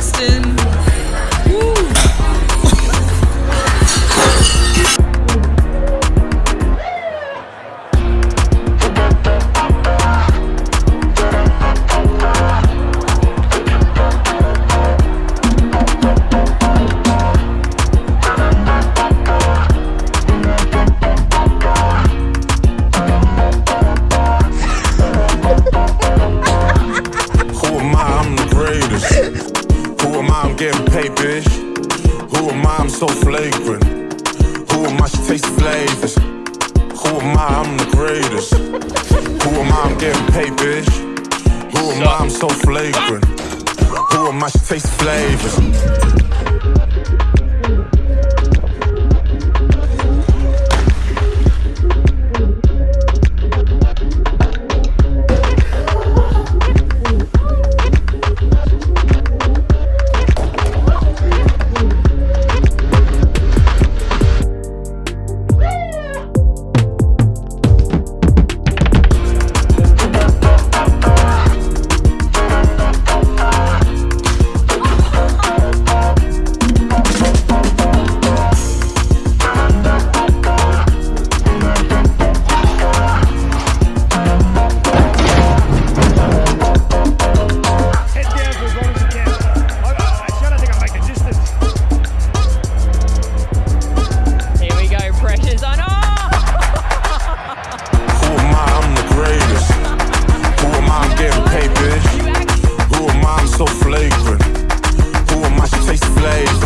Boston. Getting paid, bitch. Who am I? I'm so flagrant. Who am I? She tastes flavors. Who am I? I'm the greatest. Who am I? I'm getting paid, bitch. Who am I? I'm so flagrant. Who am I? She tastes flavors. So flagrant. Who am I? She tastes flavors.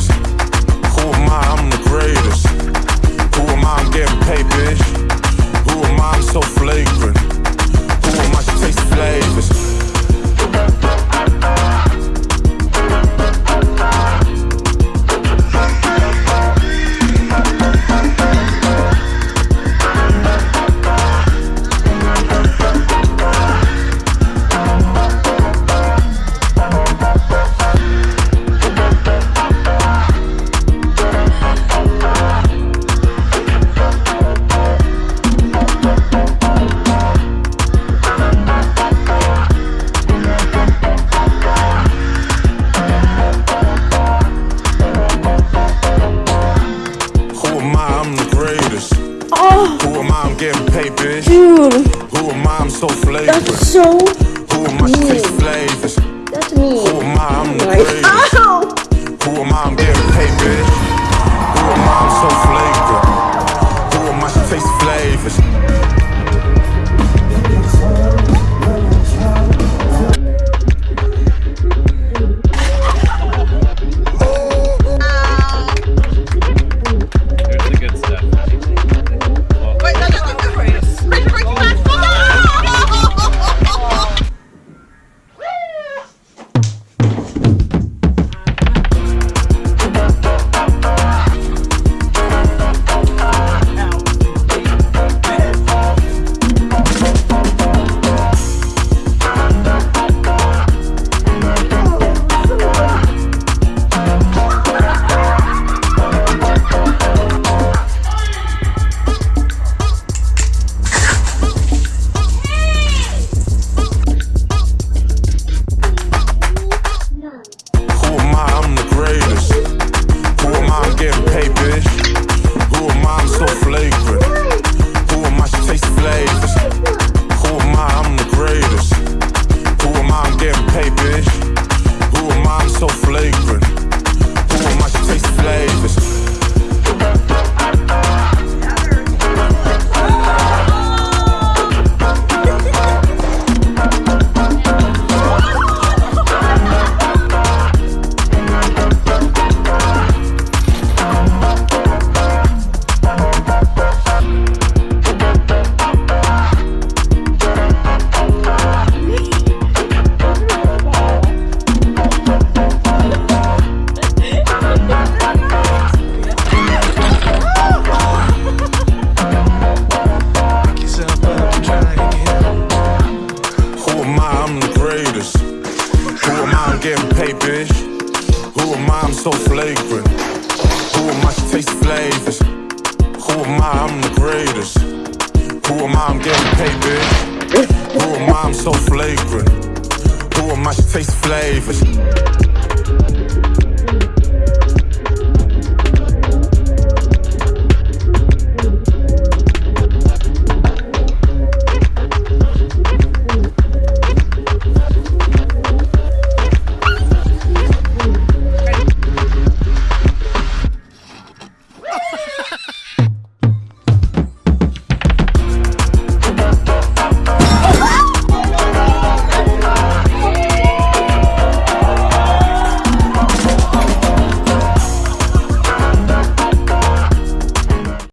Greatest. Who am I? I'm getting paid, bitch. Dude, Who am I? I'm so flagrant. that's so Who am I? She tastes flavors. that's me. Who am I? I'm the Like, greatest. Oh. Who am I? I'm getting paid, bitch. Who am I? I'm so flagrant. Who am I? She tastes flavors. Getting paid, bitch. Who am I? I'm so flagrant. Who am I? She tastes flavors. Who am I? I'm the greatest. Who am I? I'm getting paid, bitch. Who am I? I'm so flagrant. Who am I? She tastes flavors.